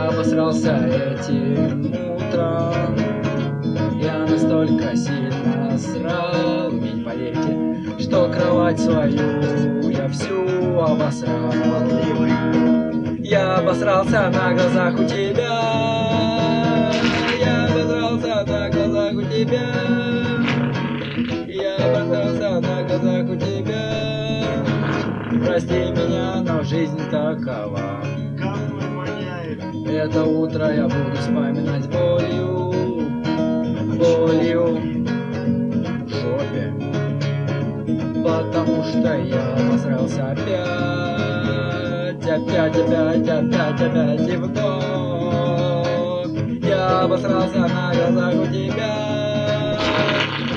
Я обосрался этим утром. Я настолько сильно срал Вы не поверите, что кровать свою Я всю обосрал. Я обосрался на глазах у тебя. Я обосрался на глазах у тебя. Я обосрался на глазах у тебя. Прости меня, но жизнь такова это утро я буду вспоминать болью, болью в жопе. Потому что я обосрался опять, опять, опять, опять, опять и вновь. Я обосрался на глазах у тебя,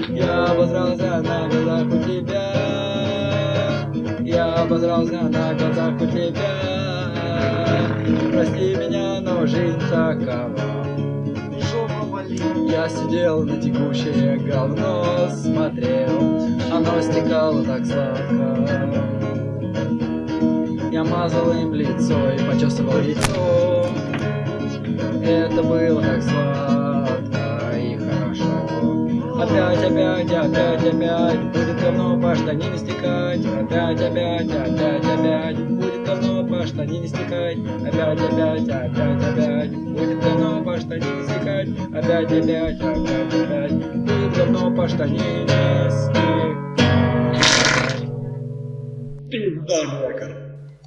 я обосрался на глазах у тебя, я обосрался на глазах у тебя. Прости меня, но жизнь такова. Я сидел на текущее говно Смотрел, оно стекало так сладко. Я мазал им лицо и почесывал яйцо Это было так сладко и хорошо. Опять, опять, опять, опять Будет говно по штанине стекать. Опять, опять, опять, опять Будет по штанине стекать, опять, опять, опять, опять, будет говно по штанине стекать, опять, опять, опять, опять, будет говно по штанине стекать. Пизда,